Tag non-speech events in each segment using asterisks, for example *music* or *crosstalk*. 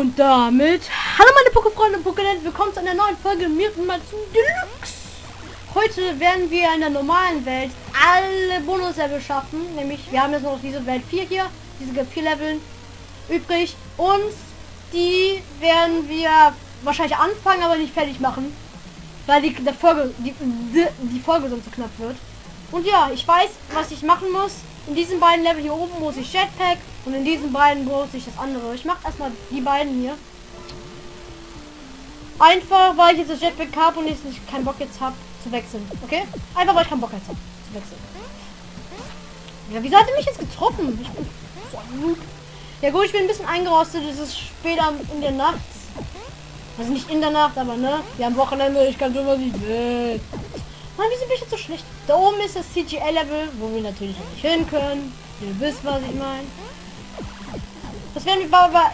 Und damit, hallo meine Pokéfreunde und Pokénet, willkommen zu einer neuen Folge mir mal zum Deluxe. Heute werden wir in der normalen Welt alle Bonuslevel schaffen, nämlich wir haben jetzt noch diese Welt 4 hier, diese 4 Leveln übrig und die werden wir wahrscheinlich anfangen, aber nicht fertig machen, weil die, der Folge, die, die, Folge sonst zu knapp wird. Und ja, ich weiß, was ich machen muss. In diesen beiden Level hier oben muss ich Jetpack und in diesen beiden muss ich das andere. Ich mache erstmal die beiden hier. Einfach, weil ich jetzt das Jetpack habe und ich nicht keinen Bock jetzt habe zu wechseln. Okay? Einfach, weil ich keinen Bock jetzt habe zu wechseln. Ja, wieso hat er mich jetzt getroffen? Ich bin so ein. Ja gut, ich bin ein bisschen eingerostet. Es ist später in der Nacht. Also nicht in der Nacht, aber ne? Wir haben Wochenende. Ich kann schon was ich will. Mann, wieso bin ich jetzt so schlecht? Da oben ist das CGL-Level, wo wir natürlich nicht hin können. Ihr wisst, was ich meine. Das werden wir aber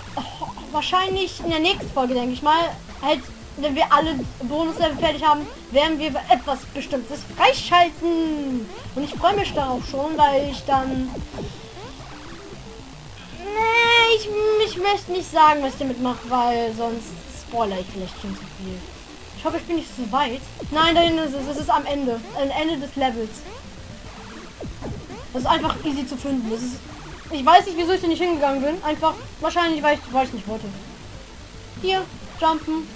wahrscheinlich in der nächsten Folge, denke ich mal, halt, wenn wir alle Bonuslevel fertig haben, werden wir etwas Bestimmtes freischalten. Und ich freue mich darauf schon, weil ich dann... Nee, ich, ich möchte nicht sagen, was ich damit mache, weil sonst spoiler ich vielleicht schon zu viel. Ich hoffe, ich bin nicht zu weit. Nein, da hinten ist es. Es ist am Ende. Am Ende des Levels. Das ist einfach easy zu finden. Das ist, ich weiß nicht, wieso ich da nicht hingegangen bin. Einfach, wahrscheinlich, weil ich, weil ich nicht wollte. Hier, jumpen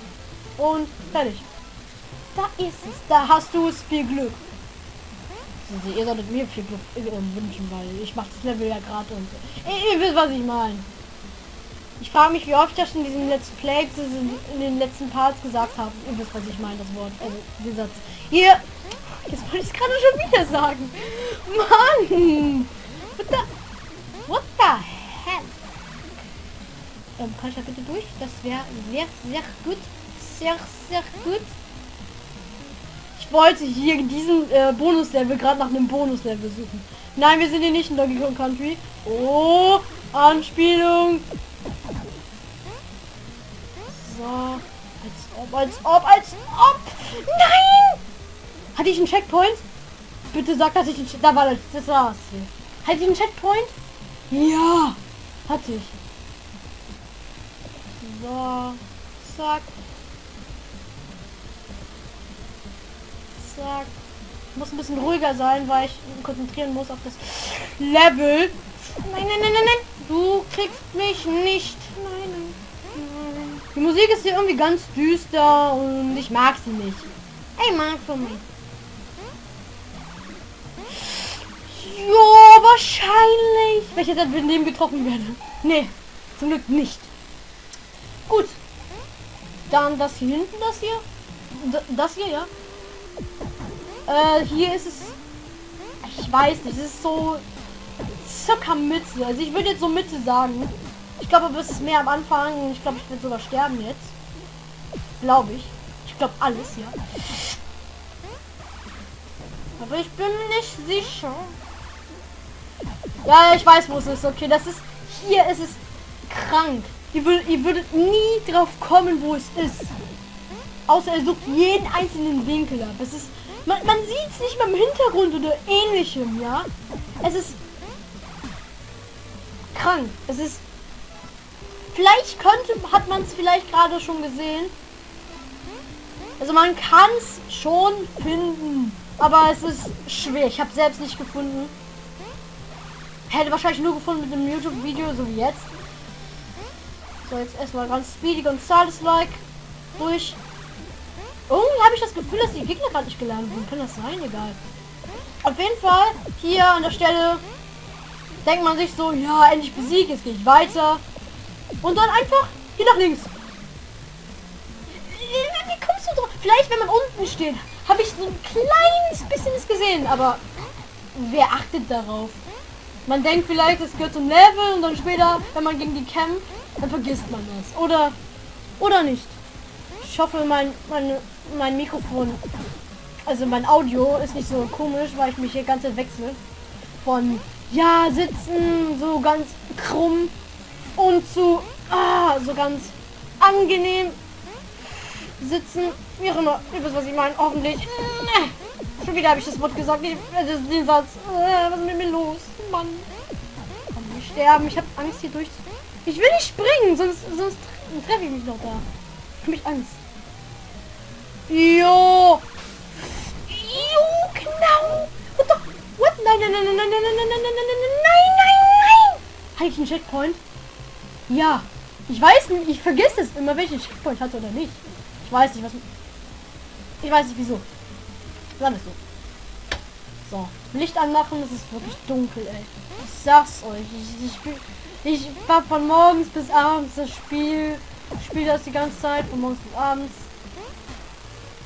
und fertig. Da ist es. Da hast du es. Viel Glück. Also, ihr solltet mir viel Glück äh, wünschen, weil ich mache das Level ja gerade und ihr, ihr wisst, was ich meine. Ich frage mich, wie oft ich das in diesen letzten Plays, in den letzten Parts gesagt habe. Ihr wisst, was ich meine, das Wort. Also, den Satz. Hier. Jetzt wollte ich es gerade schon wieder sagen. Mann. The, hell? Ähm, kann ich da bitte durch? Das wäre sehr, sehr gut. Sehr, sehr gut. Ich wollte hier in diesem äh, Bonuslevel gerade nach einem Bonuslevel suchen. Nein, wir sind hier nicht in Donkey Kong Country. Oh, Anspielung. So. Als ob, als ob, als ob. Nein! Hatte ich einen Checkpoint? Bitte sag, dass ich einen Da war das. Das war's. Hatte ich einen Checkpoint? Ja. Hatte ich. So. Zack. Zack. Ich muss ein bisschen ruhiger sein, weil ich konzentrieren muss auf das Level. Nein, nein, nein, nein, nein. Du kriegst mich nicht. Nein, nein. Die Musik ist hier irgendwie ganz düster und ich mag sie nicht. Ey, mag von mir. Jo, wahrscheinlich. Wenn ich jetzt mit dem getroffen werde. Nee, zum Glück nicht. Gut. Dann das hier hinten, das hier. D das hier, ja. Äh, hier ist es... Ich weiß nicht, es ist so circa Mitte. Also ich würde jetzt so Mitte sagen. Ich glaube, aber es ist mehr am Anfang. Ich glaube, ich werde sogar sterben jetzt. Glaube ich. Ich glaube alles, ja. Aber ich bin nicht sicher. Ja, ich weiß, wo es ist. Okay, das ist... Hier ist es krank. Ihr würdet, ihr würdet nie drauf kommen, wo es ist. Außer er sucht jeden einzelnen Winkel ab. Es ist... Man, man sieht es nicht mal im Hintergrund oder ähnlichem, ja. Es ist krank. Es ist Vielleicht könnte, hat man es vielleicht gerade schon gesehen. Also man kann es schon finden, aber es ist schwer. Ich habe selbst nicht gefunden. Hätte wahrscheinlich nur gefunden mit einem YouTube-Video, so wie jetzt. So, jetzt erstmal ganz speedig und Sales-like durch. Irgendwie habe ich das Gefühl, dass die Gegner gerade nicht gelernt wurden. Kann das sein? Egal. Auf jeden Fall, hier an der Stelle denkt man sich so, ja, endlich besiegt, jetzt gehe ich weiter. Und dann einfach hier nach links. Wie kommst du drauf? Vielleicht, wenn man unten steht, habe ich so ein kleines bisschen es gesehen, aber wer achtet darauf? Man denkt vielleicht, es gehört zum Level und dann später, wenn man gegen die kämpft, dann vergisst man das. Oder oder nicht. Ich hoffe, mein, mein, mein Mikrofon, also mein Audio ist nicht so komisch, weil ich mich hier ganz wechsle. Von ja, sitzen, so ganz krumm und zu ah, so ganz angenehm sitzen. Wie auch ihr wisst, was ich meine, hoffentlich. Äh, schon wieder habe ich das Wort gesagt, ich, äh, den Satz. Äh, was ist mit mir los? Mann. Komm, wir sterben. Ich habe Angst hier durch. Ich will nicht springen, sonst, sonst treffe ich mich noch da. Ich hab mich Angst. Jo. Jo, genau. What the? What? Nein, nein, nein, nein, nein, nein, nein, nein, nein, nein, nein, nein, nein, nein. Hatte ich einen Checkpoint? Ja. Ich weiß nicht, ich vergesse es immer, welchen Checkpoint hatte oder nicht. Ich weiß nicht, was... Ich weiß nicht, wieso. Dann ist so. So, Licht anmachen, es ist wirklich dunkel, ey. Ich sag's euch, ich, ich, ich war von morgens bis abends das Spiel, spiele das die ganze Zeit, von morgens bis abends.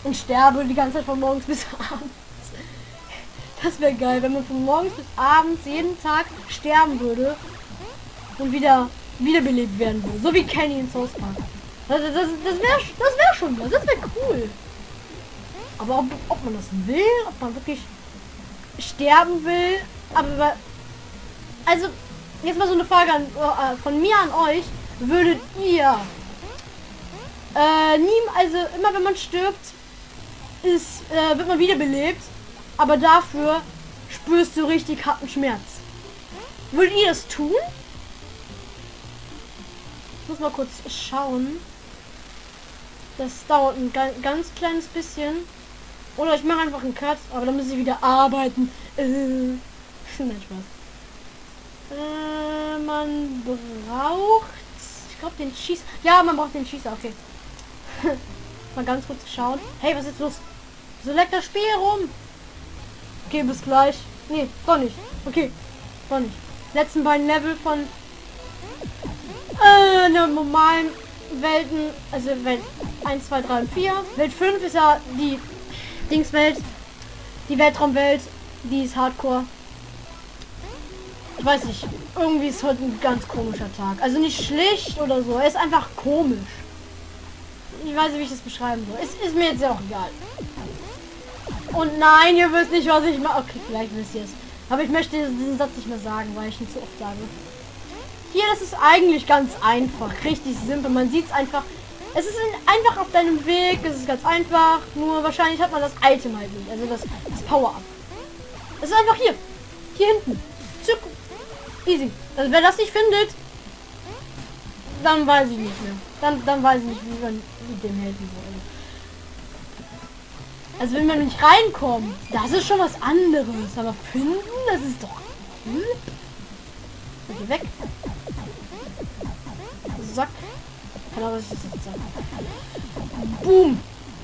Und sterbe die ganze Zeit von morgens bis *laughs* abends. Das wäre geil, wenn man von morgens bis abends jeden Tag sterben würde und wieder wiederbelebt werden würde. So wie Kenny in South Park. Das, das, das wäre das wär schon was. Das wäre cool. Aber ob, ob man das will, ob man wirklich sterben will, aber also jetzt mal so eine Frage an, äh, von mir an euch, würdet ihr äh, nie, also immer wenn man stirbt, ist, äh, wird man wiederbelebt, aber dafür spürst du richtig harten Schmerz. Würdet ihr das tun? Ich muss mal kurz schauen. Das dauert ein ganz kleines bisschen. Oder ich mache einfach einen Cut, aber dann muss ich wieder arbeiten. Äh, nein, Spaß. Äh, man braucht... Ich glaube den Schieß... Ja, man braucht den Schießer, okay. *laughs* mal ganz kurz schauen. Hey, was ist los? So leckt das Spiel rum. Okay, bis gleich. Nee, doch nicht. Okay, doch nicht. Letzten beiden Level von äh, einer normalen Welten, also Welt 1, 2, 3 und 4. Welt 5 ist ja die Dingswelt, die Weltraumwelt, die ist Hardcore. Ich weiß nicht, irgendwie ist heute ein ganz komischer Tag. Also nicht schlicht oder so, er ist einfach komisch. Ich weiß nicht, wie ich das beschreiben soll. Es ist mir jetzt ja auch egal. Und nein, ihr wisst nicht, was ich mache. Okay, vielleicht wisst ihr es. Aber ich möchte diesen Satz nicht mehr sagen, weil ich ihn zu oft sage. Hier, das ist eigentlich ganz einfach. Richtig simpel. Man sieht es einfach. Es ist einfach auf deinem Weg. Es ist ganz einfach. Nur wahrscheinlich hat man das Item halt nicht. Also das, das Power-Up. Es ist einfach hier. Hier hinten. Zuck. Easy. Also wer das nicht findet, dann weiß ich nicht mehr. Dann, dann weiß ich nicht, wie man dem helfen soll. Also wenn man nicht reinkommt, das ist schon was anderes. Aber finden, das ist doch cool. Okay, weg. Sack. Keine Ahnung, was jetzt sage. Boom.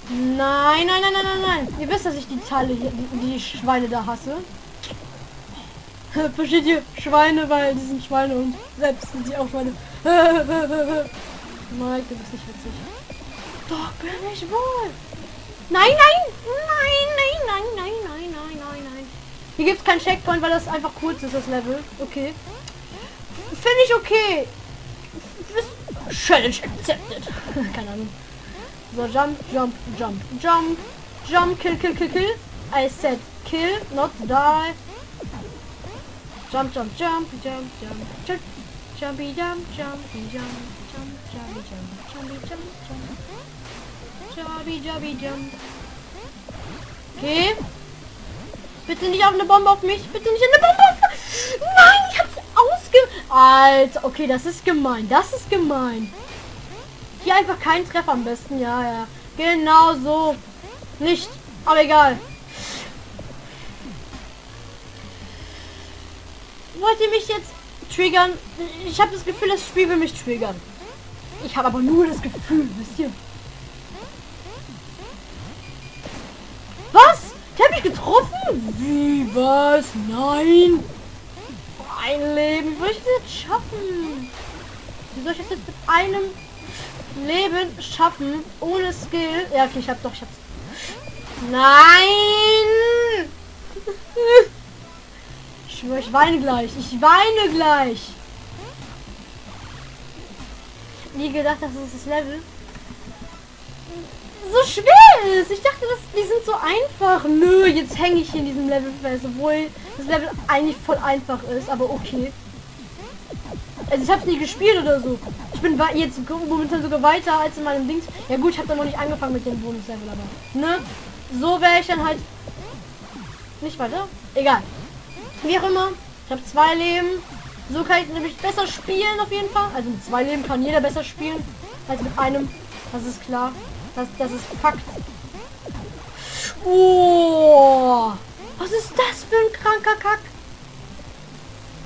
Nein, nein, nein, nein, nein, nein. Ihr wisst, dass ich die Teile hier, die, die Schweine da hasse. Versteht ihr? Schweine, weil die sind Schweine und selbst sind sie auch Schweine. Mike, du bist nicht witzig. Doch, bin ich wohl. Nein, nein, nein, nein, nein, nein, nein, nein, nein, nein. Hier gibt es kein Checkpoint, weil das einfach kurz ist, das Level. Okay. Finde ich okay. Challenge accepted. Keine Ahnung. So, jump, jump, jump, jump, jump, kill, kill, kill, kill. I said kill, not die. Jump, jump, jump, jump, jump, jump, jumpy, jump, jumpy, jump, jump, jumpy, jump, jumpy, jump, jump, jumpy, jumpy, jump. Okay. Bitte nicht auf eine Bombe auf mich. Bitte nicht eine Bombe auf mich. Nein. Alter, okay, das ist gemein. Das ist gemein. Hier einfach kein Treffer am besten. Ja, ja. Genau so. Nicht. Aber egal. Wollt ihr mich jetzt triggern? Ich habe das Gefühl, das Spiel will mich triggern. Ich habe aber nur das Gefühl, wisst ihr? Was? Ich habe mich getroffen? Wie, was? Nein ein Leben. Wie soll ich das schaffen? Wie soll ich das jetzt mit einem Leben schaffen? Ohne Skill? Ja, okay, ich hab doch, ich hab's. Nein! Ich schwöre, ich weine gleich. Ich weine gleich. Nie gedacht, dass es das Level so schwer ist. Ich dachte, das, die sind so einfach. Nö, jetzt hänge ich in diesem Level fest, obwohl das Level eigentlich voll einfach ist, aber okay. Also ich habe nie gespielt oder so. Ich bin jetzt momentan sogar weiter als in meinem Dings. Ja gut, ich habe da noch nicht angefangen mit dem Bonus-Level, aber ne? So wäre ich dann halt nicht weiter. Egal. Wie auch immer. Ich habe zwei Leben. So kann ich nämlich besser spielen auf jeden Fall. Also mit zwei Leben kann jeder besser spielen. als mit einem. Das ist klar. Das, das ist Fakt. Oh, was ist das für ein kranker Kack?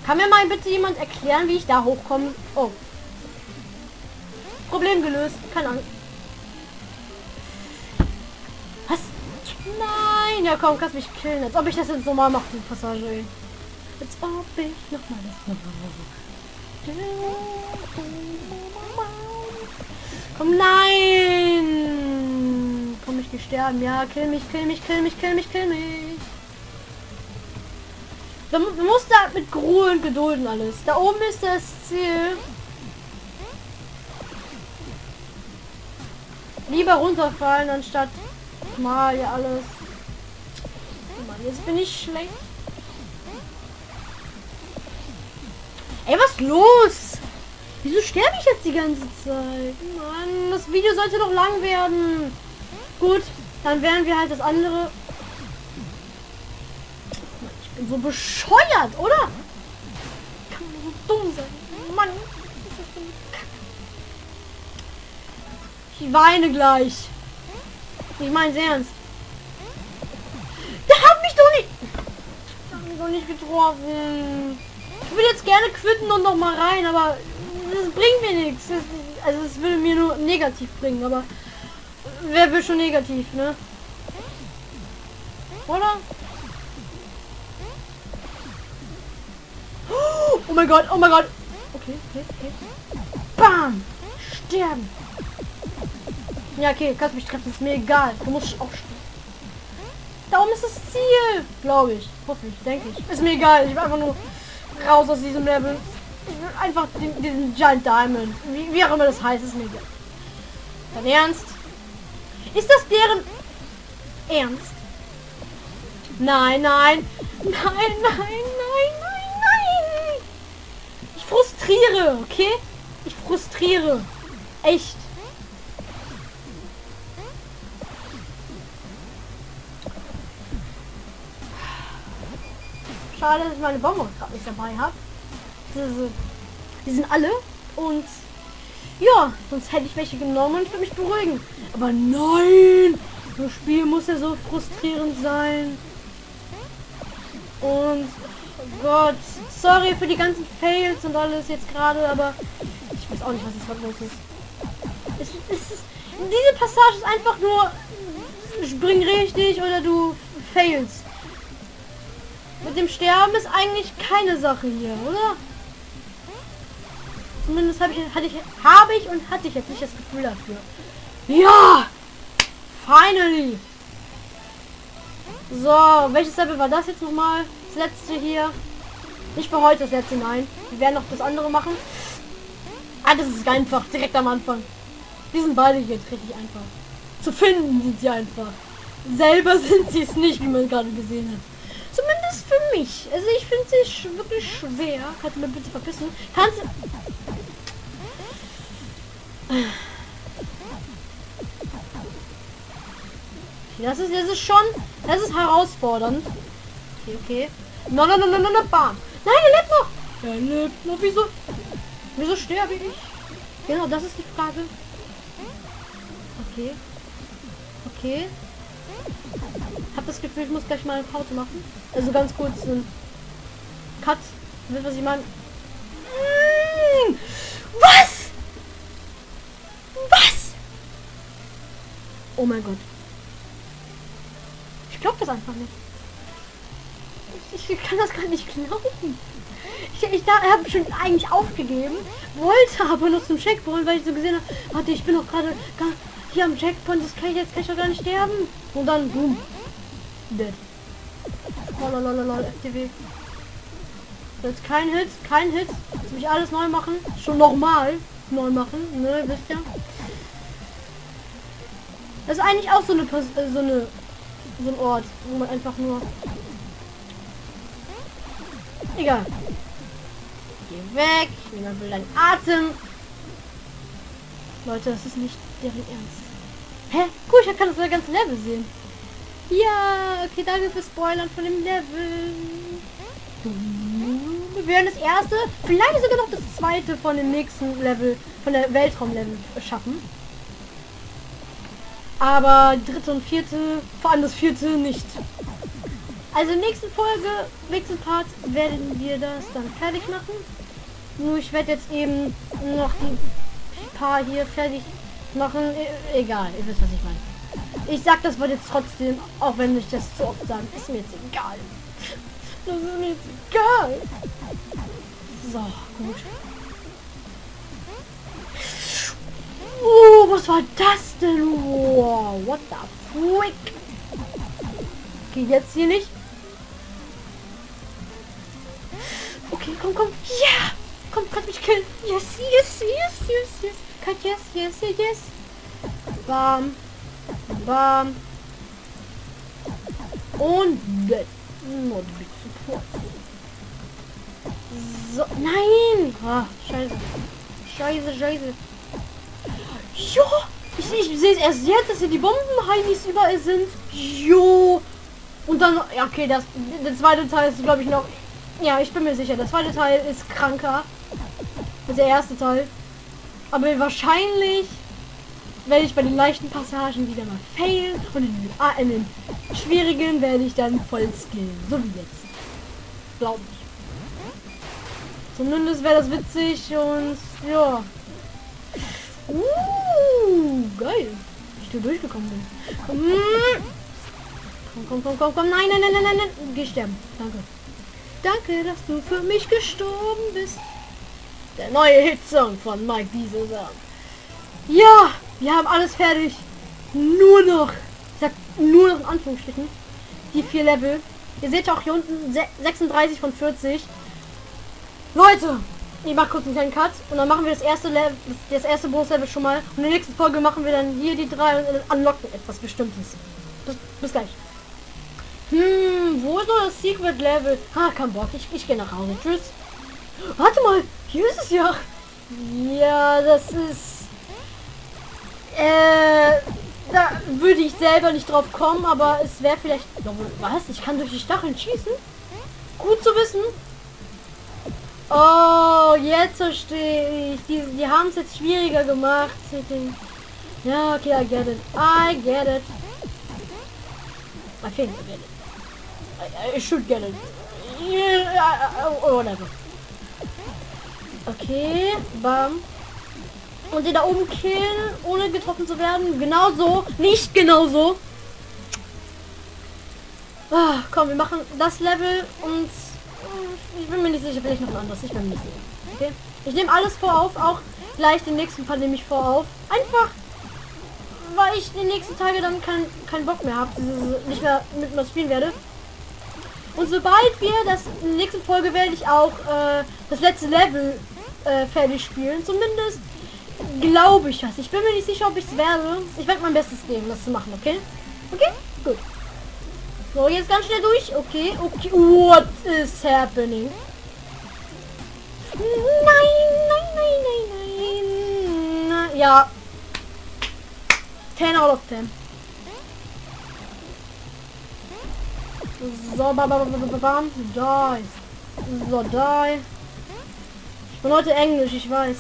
Kann mir mal bitte jemand erklären, wie ich da hochkomme? Oh. Problem gelöst. Keine Ahnung. Was? Nein, ja komm, kannst mich killen. Als ob ich das jetzt nochmal mache, die Passage. Als ob ich nochmal das nochmal Komm, nein! Komm, ich sterben. Ja, kill mich, kill mich, kill mich, kill mich, kill mich. Du, du musst da mit Ruhe und Geduld alles. Da oben ist das Ziel. Lieber runterfallen, anstatt mal ja alles. Mann, jetzt bin ich schlecht. Ey, was los? Wieso sterbe ich jetzt die ganze Zeit? Mann, das Video sollte doch lang werden. Gut, dann werden wir halt das andere. Ich bin so bescheuert, oder? Kann man so dumm sein? Mann. Ich weine gleich. Ich meine ernst. Der hat mich doch nicht. Der hat mich doch nicht getroffen. Ich will jetzt gerne quitten und noch mal rein, aber das bringt mir nichts. Also es will mir nur negativ bringen, aber wer will schon negativ, ne? Oder? Oh mein Gott, oh mein Gott. Okay, okay, okay. Bam! Sterben. Ja, okay, kannst mich treffen, ist mir egal. Du musst auch sterben. Da ist das Ziel, glaube ich. Hoffe ich, denke ich. Ist mir egal, ich will einfach nur raus aus diesem Level. Einfach den, diesen Giant Diamond. Wie, wie, auch immer das heißt, ist mir. Dein Ernst? Ist das deren Ernst? Nein, nein. Nein, nein, nein, nein, nein. Ich frustriere, okay? Ich frustriere. Echt. Schade, dass ich meine Bonbons gerade nicht dabei habe. Die sind alle und ja, sonst hätte ich welche genommen und für mich beruhigen. Aber nein! Das Spiel muss ja so frustrierend sein. Und oh Gott, sorry für die ganzen Fails und alles jetzt gerade, aber ich weiß auch nicht, was jetzt los ist. Es, es ist. Diese Passage ist einfach nur spring richtig oder du failst. Mit dem Sterben ist eigentlich keine Sache hier, oder? Zumindest habe ich, hatte ich, habe ich und hatte ich jetzt nicht das Gefühl dafür. Ja! Finally! So, welches Level war das jetzt nochmal? Das letzte hier. Nicht für heute das letzte, nein. Wir werden noch das andere machen. Ah, das ist einfach, direkt am Anfang. Die sind beide hier richtig einfach. Zu finden sind sie einfach. Selber *laughs* sind sie es nicht, wie man gerade gesehen hat. Zumindest für mich. Also ich finde sie wirklich schwer. Kannst du mir bitte verpissen? Kannst Das ist, das ist schon, das ist herausfordernd. Okay, okay. No, no, no, no, no, no, bam. Nein, er lebt noch. Er lebt noch. Wieso? Wieso sterbe ich? Genau, das ist die Frage. Okay. Okay. Hab das Gefühl, ich muss gleich mal eine Pause machen. Also ganz kurz ein Cut. Wisst was ich meine? Was? Oh mein Gott. Ich glaube das einfach nicht. Ich, ich, kann das gar nicht glauben. Ich, ich habe schon eigentlich aufgegeben, wollte aber noch zum Checkpoint, weil ich so gesehen habe, warte, ich bin doch gerade hier am Checkpoint, das kann ich jetzt kann ich gar nicht sterben. Und dann, boom, dead. Oh, lolololol, FTW. Jetzt kein Hit, kein Hit. Jetzt muss ich alles neu machen. Schon nochmal neu machen, ne, wisst ihr? Das ist eigentlich auch so eine, äh, so eine, so ein Ort, wo man einfach nur... Egal. Geh weg, niemand will deinen Atem. Leute, das ist nicht deren Ernst. Hä? Cool, ich kann das ganze Level sehen. Ja, okay, danke für Spoilern von dem Level. Wir werden das erste, vielleicht sogar noch das zweite von dem nächsten Level, von der Weltraumlevel schaffen. Aber dritte und vierte, vor allem das vierte nicht. Also in der nächsten Folge, nächsten Part werden wir das dann fertig machen. Nur ich werde jetzt eben noch die paar hier fertig machen. E egal, ihr wisst, was ich meine. Ich sag das Wort jetzt trotzdem, auch wenn ich das zu oft sage. Ist mir jetzt egal. *laughs* Das ist mir jetzt egal. So, gut. Oh, was war das denn? Wow, what the freak? Okay, jetzt hier nicht. Okay, komm, komm. Ja! Komm, kannst mich killen. Yes, yes, yes, yes, yes. Cut, yes, yes, yes, yes. Bam. Bam. Und dead. Not big support. So, nein! Ah, scheiße. Scheiße, scheiße. Jo! Ich, ich sehe es erst jetzt, dass hier die Bomben-Heinis überall sind. Jo! Und dann, ja, okay, das, der zweite Teil ist, glaube ich, noch... Ja, ich bin mir sicher, der zweite Teil ist kranker als der erste Teil. Aber wahrscheinlich werde ich bei den leichten Passagen wieder mal failen und in den, ah, in den schwierigen werde ich dann voll skillen. So wie jetzt. Glaube ich. Zumindest wäre das witzig und ja. Uh, geil. Ich da durchgekommen bin. Komm, komm, komm, komm, komm. Nein, nein, nein, nein, nein, nein. Geh sterben. Danke. Danke, dass du für mich gestorben bist. Der neue Hitsong von Mike Diesel. Ja, wir haben alles fertig. Nur noch, ich sag nur noch in Anführungsstrichen, die vier Level. Ihr seht auch hier unten 36 von 40. Leute, ich mach kurz einen kleinen Cut und dann machen wir das erste Level, das erste Bonus-Level schon mal. Und in der nächsten Folge machen wir dann hier die drei und unlocken etwas Bestimmtes. Bis, bis gleich. Hm, wo ist noch das Secret Level? Ah, kein Bock. Ich, ich gehe nach Hause. Tschüss. Warte mal, hier ist es ja. Ja, das ist... Äh, da würde ich selber nicht drauf kommen, aber es wäre vielleicht... Was? Ich kann durch die Stacheln schießen? Gut zu wissen. Oh, jetzt verstehe ich. Die, die haben es jetzt schwieriger gemacht. Ja, okay, I get it. I get it. I think I get it. I, I should get it. Yeah, oh, whatever. Okay, bam. Und den da oben killen, ohne getroffen zu werden. Genau so. Nicht genau so. Ah, komm, wir machen das Level und ich bin mir nicht sicher, vielleicht noch ein anderes. Ich bin mir nicht sicher. Okay. Ich nehme alles vor auf, auch gleich den nächsten Fall nehme ich vor auf. Einfach, weil ich die nächsten Tage dann keinen kein Bock mehr habe, nicht mehr mit mir spielen werde. Und sobald wir das in der nächsten Folge werde ich auch äh, das letzte Level äh, fertig spielen. Zumindest glaube ich das. Ich bin mir nicht sicher, ob ich es werde. Ich werde mein Bestes geben, das zu machen, okay? Okay? Gut. So, jetzt ganz schnell durch. Okay, okay. What is happening? Nein, nein, nein, nein, nein. Ja. 10 out of 10. So, bam, bam, bam, bam, die. So, die. Ich bin heute Englisch, ich weiß.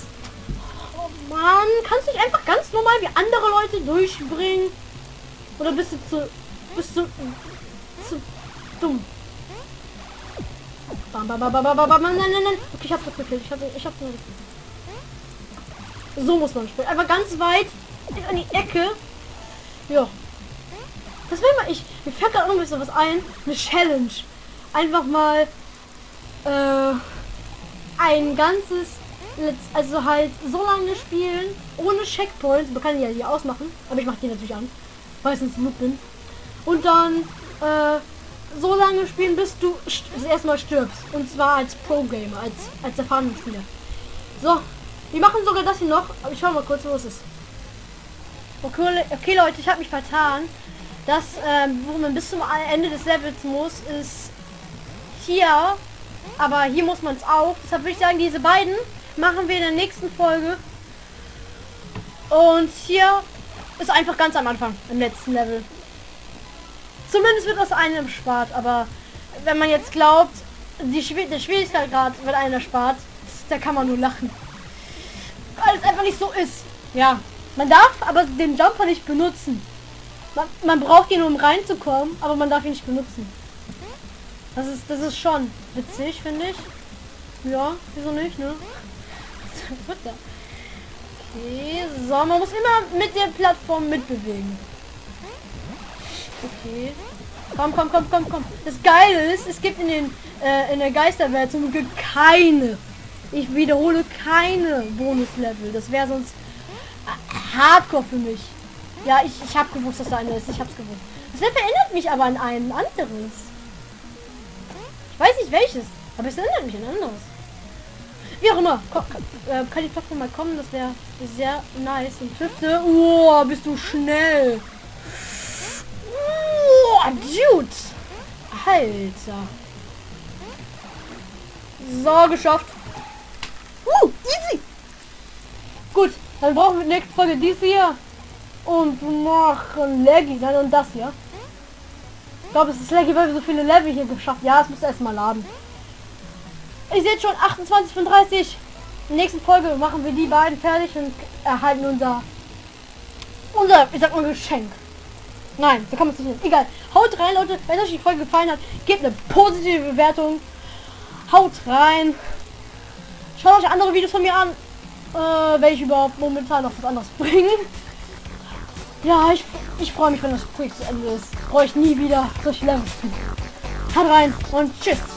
Oh Mann, kannst du dich einfach ganz normal wie andere Leute durchbringen? Oder bist du zu... Bist du... Dumm? Bam, bam, bam, bam, bam, bam, nein, nein, nein. Okay, ich hab's gekillt. Ich hab, ich hab's gekillt. So muss man spielen. Einfach ganz weit in die Ecke. Ja. Das will mal ich. Mir fällt gerade noch ein was ein. Eine Challenge. Einfach mal äh, ein ganzes also halt so lange spielen ohne Checkpoints. Man kann die ja hier ausmachen, aber ich mache die natürlich an, weil ich Noob bin. Und dann äh, so lange spielen, bis du das erste Mal stirbst. Und zwar als Pro-Gamer, als, als erfahrener Spieler. So, wir machen sogar das hier noch, aber ich schau mal kurz, wo es ist. Okay, okay Leute, ich habe mich vertan. Das, ähm, wo man bis zum Ende des Levels muss, ist hier. Aber hier muss man es auch. Deshalb würde ich sagen, diese beiden machen wir in der nächsten Folge. Und hier ist einfach ganz am Anfang, im letzten Level. Zumindest wird das einem spart, aber wenn man jetzt glaubt, die Schwier der Schwierigkeitsgrad, wenn einer spart, da kann man nur lachen. Weil es einfach nicht so ist. Ja, man darf aber den Jumper nicht benutzen. Man, man braucht ihn, um reinzukommen, aber man darf ihn nicht benutzen. Das ist, das ist schon witzig, finde ich. Ja, wieso nicht, ne? *laughs* Okay, so, man muss immer mit der Plattform mitbewegen. Okay. Komm, komm, komm, komm, komm. Das Geile ist, es gibt in den äh, in der Geisterwelt zum Glück keine. Ich wiederhole keine Bonuslevel. Das wäre sonst Hardcore für mich. Ja, ich, ich habe gewusst, dass da eine ist. Ich hab's gewusst. Das Level erinnert mich aber an ein anderes. Ich weiß nicht welches, aber es erinnert mich an anderes. Wie auch immer. Ko äh, kann die Plattform mal kommen? Das wäre sehr nice. Und fünfte. Oh, bist du schnell. Dude. Alter. So, geschafft. Uh, easy. Gut, dann brauchen wir nächste Folge dies hier. Und machen Leggy dann und das hier. Ich glaube, es ist Leggy, weil wir so viele Level hier geschafft Ja, es muss erstmal laden. Ich sehe schon 28 von 30. In der nächsten Folge machen wir die beiden fertig und erhalten unser unser, ich sag mal, Geschenk. Nein, so kann man es nicht. Egal. Haut rein, Leute. Wenn euch die Folge gefallen hat, gebt eine positive Bewertung. Haut rein. Schaut euch andere Videos von mir an, äh, welche überhaupt momentan noch was anderes *laughs* bringen. Ja, ich, ich freue mich, wenn das Projekt zu Ende ist. Brauche ich nie wieder solche Levels. Haut rein und tschüss.